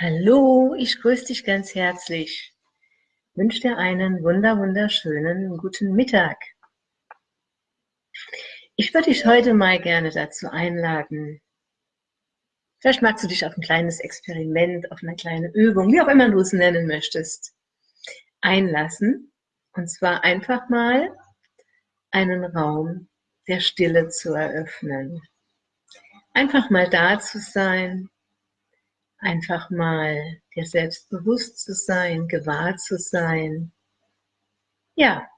Hallo, ich grüße dich ganz herzlich. Wünsche dir einen wunder wunderschönen guten Mittag. Ich würde dich heute mal gerne dazu einladen. Vielleicht magst du dich auf ein kleines Experiment, auf eine kleine Übung, wie auch immer du es nennen möchtest, einlassen. Und zwar einfach mal einen Raum der Stille zu eröffnen. Einfach mal da zu sein, einfach mal dir selbst bewusst zu sein, gewahr zu sein. Ja,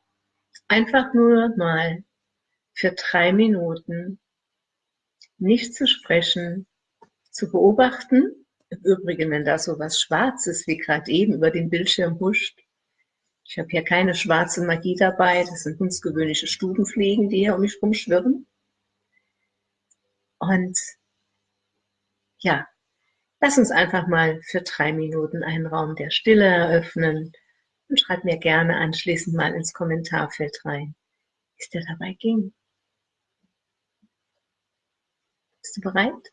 einfach nur mal für drei Minuten nicht zu sprechen, zu beobachten. Im Übrigen, wenn da so was Schwarzes wie gerade eben über den Bildschirm huscht. Ich habe hier keine schwarze Magie dabei, das sind hundsgewöhnliche Stubenfliegen, die hier um mich rumschwirren. Und ja, Lass uns einfach mal für drei Minuten einen Raum der Stille eröffnen und schreib mir gerne anschließend mal ins Kommentarfeld rein, wie es dir dabei ging. Bist du bereit?